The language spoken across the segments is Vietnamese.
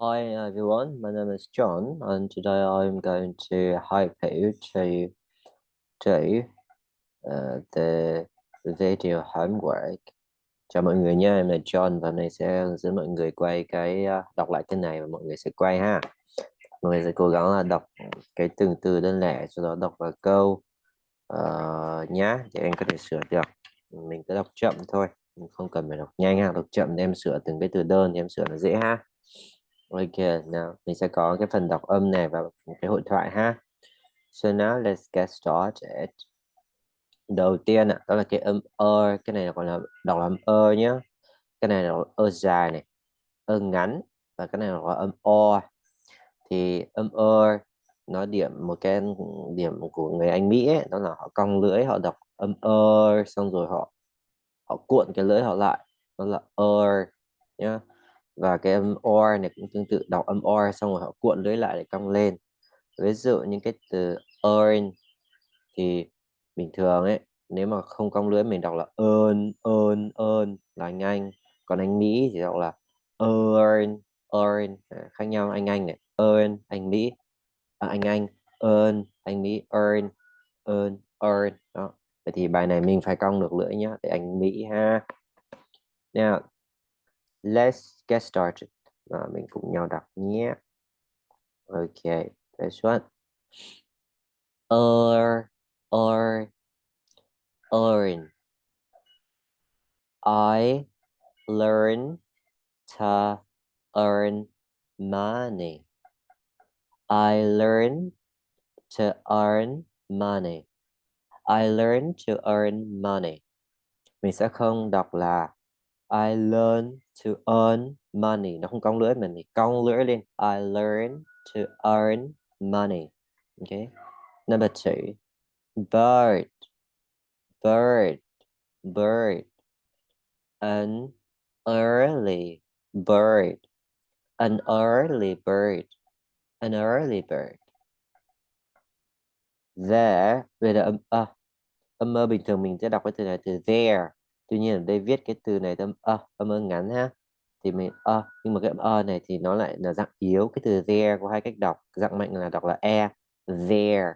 Hi everyone, my name is John and today I'm going to help you to do uh, the video homework. Chào mọi người nha, em là John và hôm nay sẽ dẫn mọi người quay cái uh, đọc lại cái này và mọi người sẽ quay ha. Mọi người sẽ cố gắng là đọc cái từng từ đơn lẻ sau đó đọc vào câu uh, nhá để em có thể sửa được. Mình cứ đọc chậm thôi, mình không cần phải đọc nhanh ha, đọc chậm để em sửa từng cái từ đơn thì em sửa nó dễ ha. Ok, nào mình sẽ có cái phần đọc âm này và cái hội thoại ha. So now let's get started. Đầu tiên đó là cái âm ơ, cái này gọi là đọc là âm ơ nhé. Cái này là ơ dài này, ơ ngắn và cái này là âm o. Thì âm ơ nó điểm một cái điểm của người Anh Mỹ ấy, đó là họ cong lưỡi, họ đọc âm ơ xong rồi họ họ cuộn cái lưỡi họ lại, đó là ơ nhá và cái âm or này cũng tương tự đọc âm or xong rồi họ cuộn lưỡi lại để cong lên. Ví dụ những cái từ earn thì bình thường ấy nếu mà không cong lưỡi mình đọc là earn earn earn là anh Anh. Còn anh Mỹ thì đọc là earn earn à, khác nhau anh Anh này earn anh Mỹ à, anh Anh earn anh Mỹ earn earn earn. Đó vậy thì bài này mình phải cong được lưỡi nhá để anh Mỹ ha. Nha let's get started. Và mình cùng nhau đọc nhé. Ok first one earn earn earn I learn to earn money. I learn to earn money. I learn to earn money. Mình sẽ không đọc là I learn to earn money. Nó không cong lưỡi mình thì cong lưỡi lên. I learn to earn money. Okay number two. Bird. Bird. Bird. An early bird. An early bird. An early bird. There. Về là âm a âm mơ bình thường mình sẽ đọc cái từ này từ there tuy nhiên ở đây viết cái từ này âm ơ âm ơ ngắn ha. Thì mình ơ, nhưng mà cái âm ơ này thì nó lại là dạng yếu, cái từ there có hai cách đọc, dạng mạnh là đọc là e there,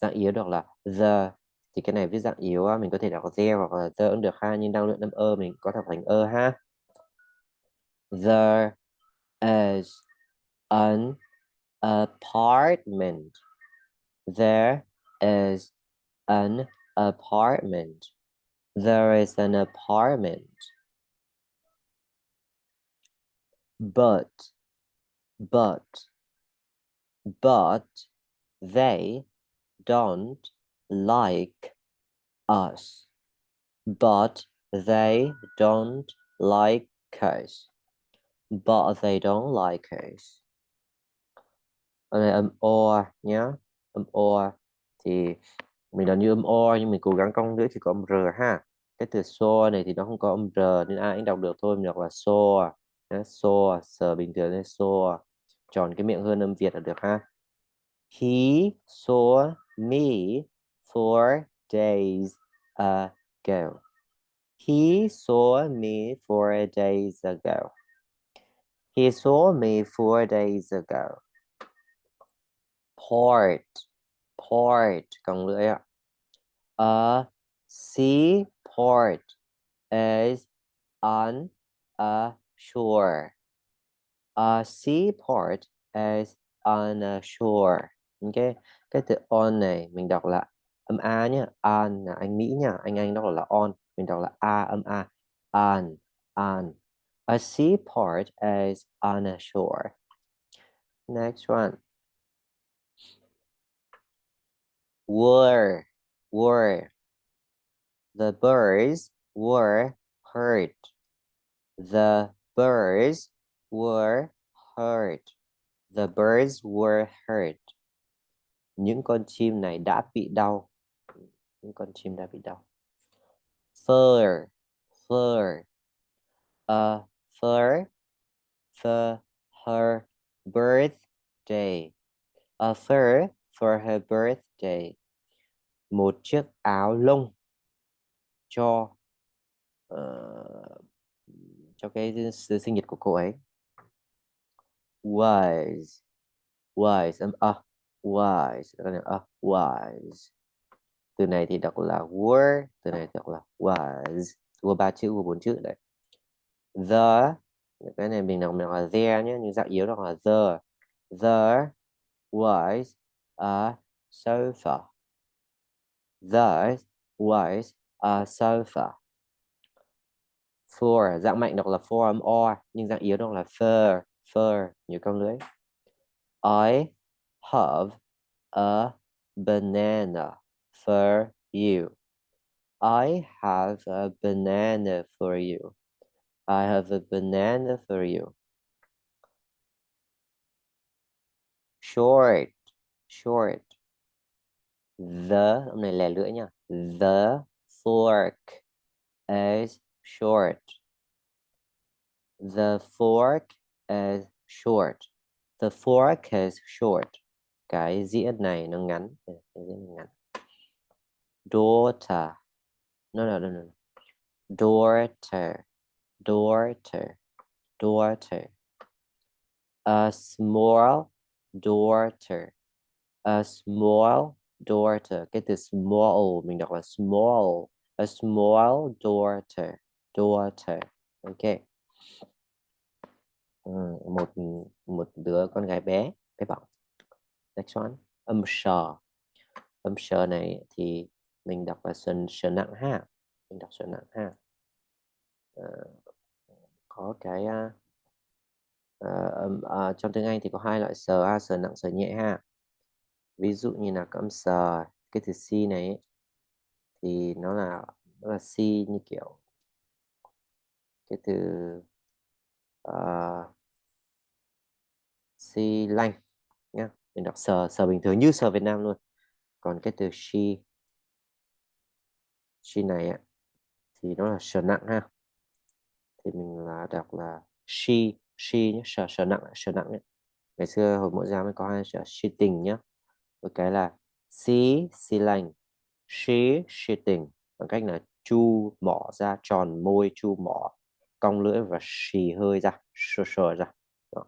dạng yếu đọc là the. Thì cái này viết dạng yếu mình có thể đọc there hoặc là the cũng được ha, nhưng đang luyện âm ơ mình có đọc thành ơ ha. There is an apartment. There is an apartment. There is an apartment. But, but, but they don't like us. But they don't like us. But they don't like us. Đây âm or nhá. Âm or thì mình là như âm o, nhưng mình cố gắng cong lưỡi thì có âm r ha. Cái từ so này thì nó không có âm r nên ai cũng đọc được thôi. Mình đọc là so à. so à, sờ bình thường nên so à. tròn cái miệng hơn âm việt là được ha. He saw me four days ago. He saw me four days ago. He saw me four days ago. Port port cong lưỡi ạ. A seaport is on a shore. A seaport is on a shore. Ok cái từ on này mình đọc là âm a nhá, on là anh mỹ nhá anh anh đọc là on mình đọc là a âm a. On on. A seaport is on a shore. Next one. Were were. The birds were hurt the birds were hurt the birds were hurt những con chim này đã bị đau. Những con chim đã bị đau. Fur fur. A fur for her birthday. A fur for her birthday một chiếc áo lông cho uh, cho cái sinh nhật của cô ấy. Wise wise um, uh, wise uh, wise. Từ này thì đọc là were từ này đọc là was gồm ba chữ gồm bốn chữ đấy. The cái này mình đọc mình là there nhé nhưng dạng yếu đọc là the. The was a sofa there was a sofa for dạng mạnh đọc là for âm or nhưng dạng yếu đọc là fur fur như con lưới I have a banana for you. I have a banana for you. I have a banana for you. Short short the hôm này lè lưỡi nha the fork is short. The fork is short. The fork is short. Cái dĩa này nó ngắn. Cái dĩa này ngắn. Daughter. No, no, no, no. Daughter. Daughter. Daughter. A small daughter. A small daughter. Cái từ small mình đọc là small. A small daughter. Daughter. Ok. Ừ, một một đứa con gái bé. Bé bỏng next one. Âm sờ. Âm sờ này thì mình đọc là sờ sờ nặng ha. Mình đọc sờ nặng ha. Ờ, có cái uh, uh, uh, trong tiếng Anh thì có hai loại sờ a sờ nặng sờ nhẹ ha ví dụ như là âm sờ cái từ C này thì nó là nó là C như kiểu cái từ ờ, uh, xi lanh nhá. Mình đọc sờ sờ bình thường như sờ Việt Nam luôn. Còn cái từ she she này ấy, thì nó là sờ nặng ha. Thì mình là đọc là she she nhé sờ sờ nặng sờ nặng ấy. ngày xưa hồi mỗi giáo mới có hai sờ she tình nhá một cái là she she lành she she tình. Bằng cách là chu mỏ ra tròn môi chu mỏ cong lưỡi và xì hơi ra sờ sờ ra. Đó.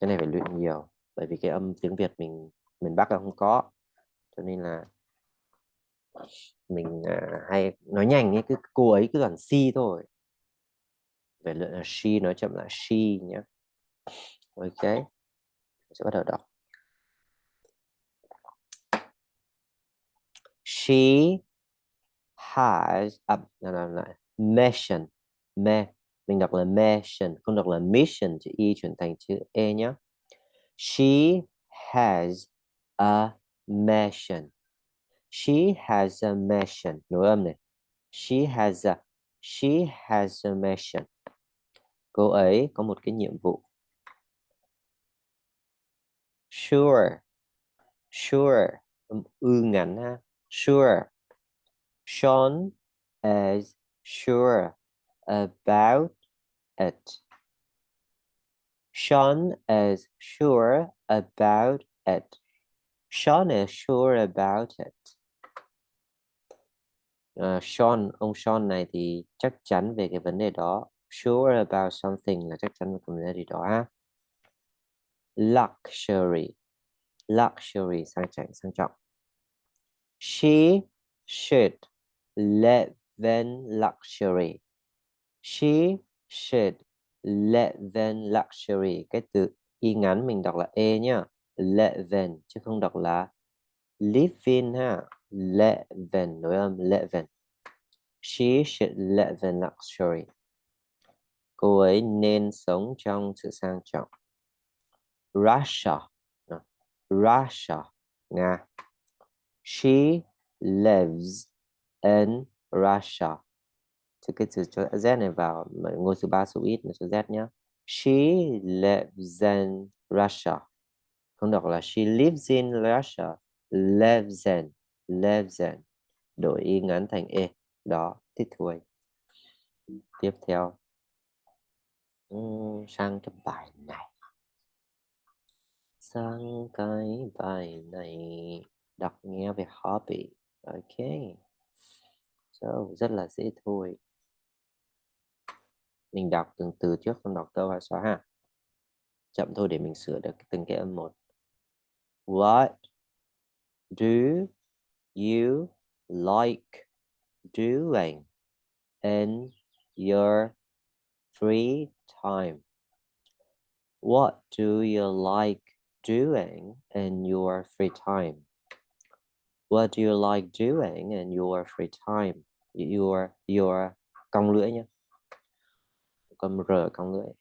cái này phải luyện nhiều bởi vì cái âm tiếng Việt mình miền Bắc là không có. Cho nên là mình à, hay nói nhanh ấy cứ cô ấy cứ toàn si thôi. Về luyện là she nói chậm là she nhé ok sẽ bắt đầu đọc. She has a no, no, no, mission. Me mình đọc là mission không đọc là mission chữ y chuyển thành chữ e nhé she has a mission. She has a mission. Nối âm này. She has a she has a mission. Cô ấy có một cái nhiệm vụ. Sure. Sure. Ư ngắn ha sure Sean is sure about it. Sean is sure about it. Sean is sure about it. Uh, Sean, ông Sean này thì chắc chắn về cái vấn đề đó. Sure about something là chắc chắn về cái vấn đề gì đó ha. Luxury. Luxury sang chảnh sang trọng. She should live in luxury. She should live in luxury. Cái từ y ngắn mình đọc là e nhá. Live in chứ không đọc là live in ha. Live in nối âm live in she should live in luxury. Cô ấy nên sống trong sự sang trọng. Russia. Russia, Nga she lives in Russia. Thì cái từ cho z này vào ngôi thứ ba số ít là số z nhé she lives in Russia. Không đọc là she lives in Russia, lives in lives in. Đổi y ngắn thành e đó thích thôi tiếp theo. Sang cái bài này. Sang cái bài này đọc nghe về hobby ok. So, rất là dễ thôi. Mình đọc từng từ trước không đọc câu hay xóa ha. Chậm thôi để mình sửa được từng cái âm một. What do you like doing in your free time? What do you like doing in your free time? What do you like doing in your free time? Your your cong lưỡi nhé con r cong lưỡi.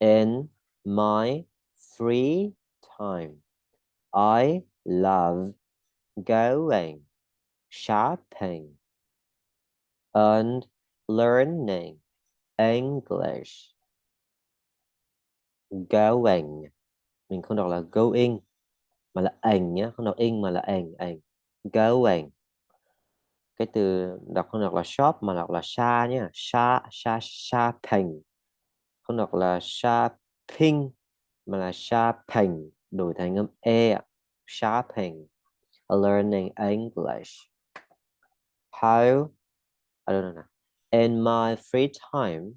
In my free time, I love going shopping and learning English. Going. Mình không đọc là going mà là ảnh nhé không đọc in mà là ảnh ảnh going cái từ đọc không đọc là shop mà đọc là sha nhé xa xa shopping không đọc là shopping mà là shopping đổi thành âm e shopping learning English. How? I don't know in my free time,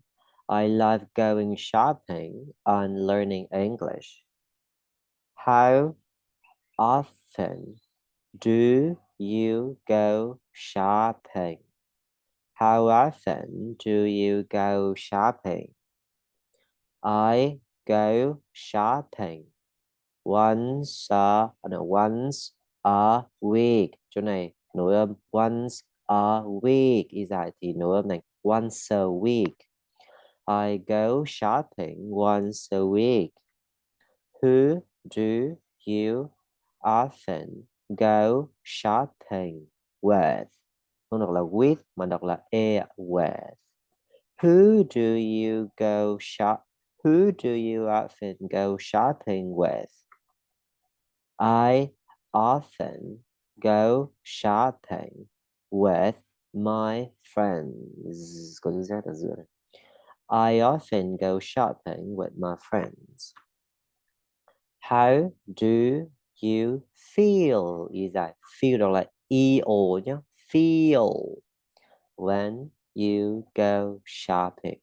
I love going shopping and learning English. How? Often do you go shopping? How often do you go shopping? I go shopping once a no, once a week. Chỗ này once a week y dài thì nối này once a week. I go shopping once a week. Who do you often go shopping with không đọc là with mà đọc là e with who do you go shop who do you often go shopping with? I often go shopping with my friends. I often go shopping with my friends. How do you feel. Is that feel đọc là eo nhé feel when you go shopping.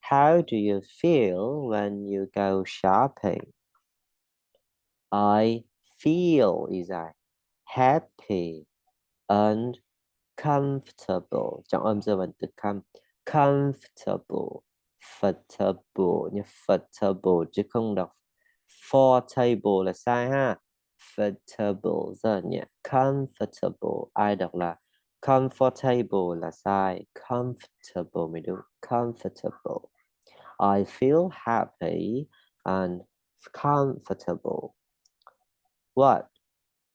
How do you feel when you go shopping? I feel is that happy and comfortable. trọng âm giờ vẫn từ com comfortable comfortable nhé comfortable chứ không đọc for table là sai ha comfortable rất nhẹ comfortable ai đọc là comfortable là sai comfortable mới đúng comfortable I feel happy and comfortable. What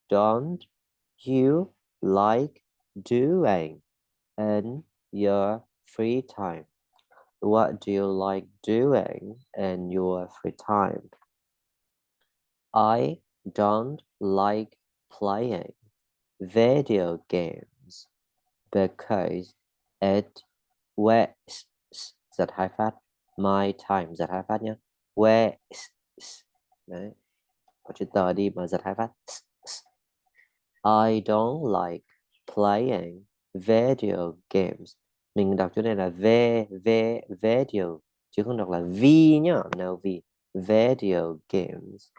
don't you like doing in your free time? What do you like doing in your free time? I don't like playing video games because it wastes giật hai phát my time giật hai phát nhé wastes đấy chữ tờ đi mà giật hai phát I don't like playing video games. Mình đọc chỗ này là v v video chứ không đọc là v nhá no v video games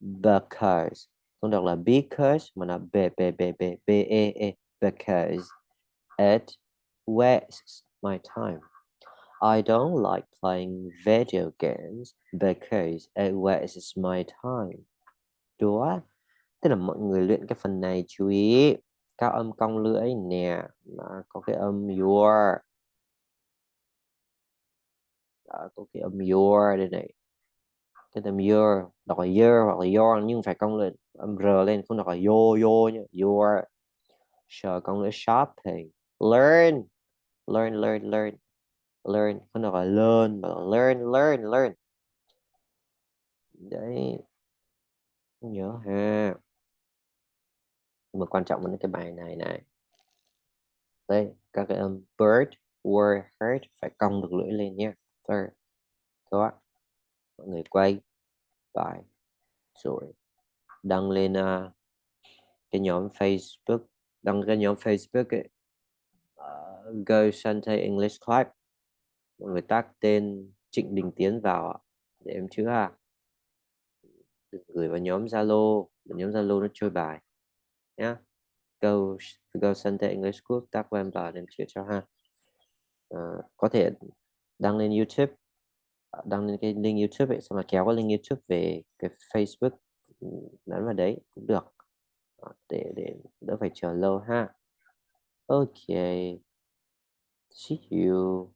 because không đọc là because mà là b b b b b e e because it wastes my time. I don't like playing video games. Because it wastes my time. Đó tức là mọi người luyện cái phần này chú ý. Các âm cong lưỡi nè mà có cái âm your. Đó, có cái âm your đây này cái từ your đọc là your hoặc là your nhưng phải cong lên, âm r lên, không đọc là yo yo nhé your sợ cong lên shopping learn learn learn learn learn, không đọc là learn, mà là learn learn learn. Đấy. Nhớ ha. Mà quan trọng là cái bài này này. Đây, các cái âm bird, word heard phải cong được lưỡi lên nhé third. Đó mọi người quay bài rồi đăng lên uh, cái nhóm Facebook đăng cái nhóm Facebook ấy. Uh, Go Sunday English Club. Mọi người tác tên Trịnh Đình Tiến vào để em chữa ha à. đừng gửi vào nhóm Zalo nhóm Zalo nó chơi bài nhá. Go go Sunday English Club tác của em vào để em chữa cho ha. Uh, có thể đăng lên YouTube đăng lên cái link YouTube ấy, xong là kéo cái link YouTube về cái Facebook ừ, nhấn vào đấy cũng được. Ờ, để để đỡ phải chờ lâu ha. Ok. See you.